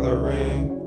gathering